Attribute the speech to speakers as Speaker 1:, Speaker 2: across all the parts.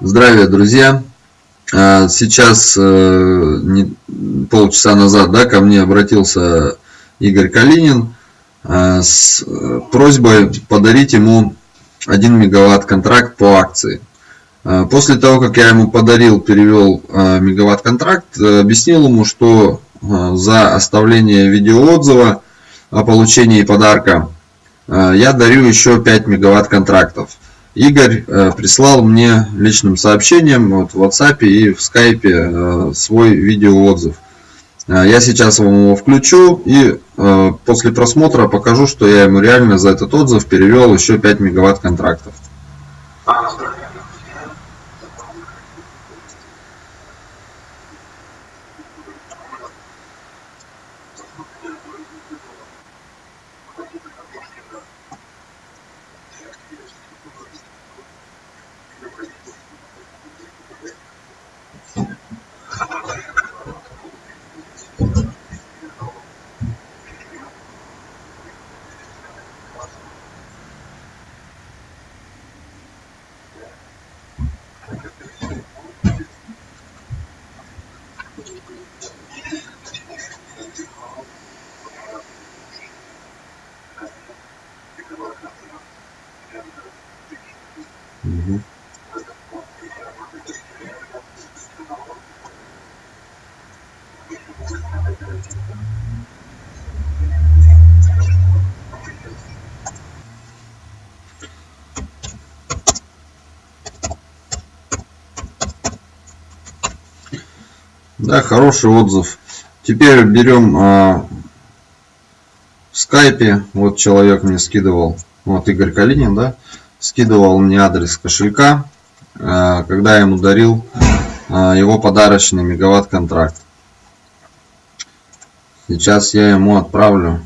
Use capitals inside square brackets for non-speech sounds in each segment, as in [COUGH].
Speaker 1: Здравия, друзья! А, сейчас э, полчаса назад да, ко мне обратился Игорь Калинин а, с э, просьбой подарить ему 1 мегаватт контракт по акции. А, после того, как я ему подарил, перевел мегаватт контракт, объяснил ему, что за оставление видеоотзыва о получении подарка я дарю еще 5 мегаватт контрактов. Игорь э, прислал мне личным сообщением вот, в WhatsApp и в Skype э, свой видеоотзыв. Э, я сейчас вам его включу и после просмотра покажу, что я ему реально за этот отзыв перевел еще 5 мегаватт контрактов. 嗯哼。Да, хороший отзыв. Теперь берем а, в скайпе. Вот человек мне скидывал. Вот Игорь Калинин, да скидывал мне адрес кошелька, э, когда я ему дарил э, его подарочный мегаватт контракт. Сейчас я ему отправлю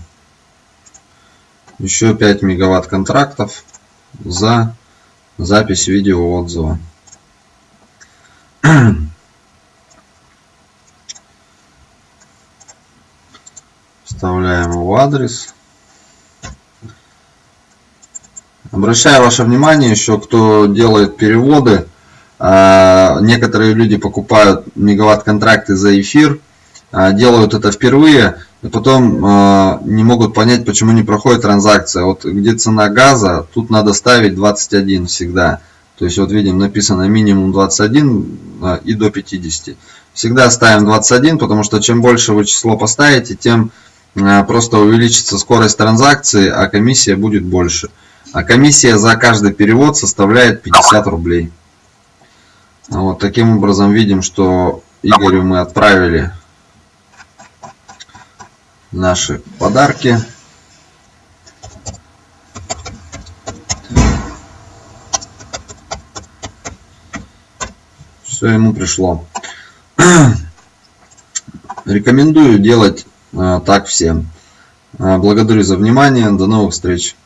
Speaker 1: еще 5 мегаватт контрактов за запись видео отзыва. Вставляем его адрес. Обращаю ваше внимание еще, кто делает переводы. А, некоторые люди покупают мегаватт-контракты за эфир, а, делают это впервые, и потом а, не могут понять, почему не проходит транзакция. Вот где цена газа, тут надо ставить 21 всегда. То есть вот видим написано минимум 21 и до 50. Всегда ставим 21, потому что чем больше вы число поставите, тем просто увеличится скорость транзакции, а комиссия будет больше. А комиссия за каждый перевод составляет 50 рублей. Вот таким образом видим, что Игорю мы отправили наши подарки. Все ему пришло. [CLEARS THROAT] Рекомендую делать э, так всем. Э, благодарю за внимание. До новых встреч.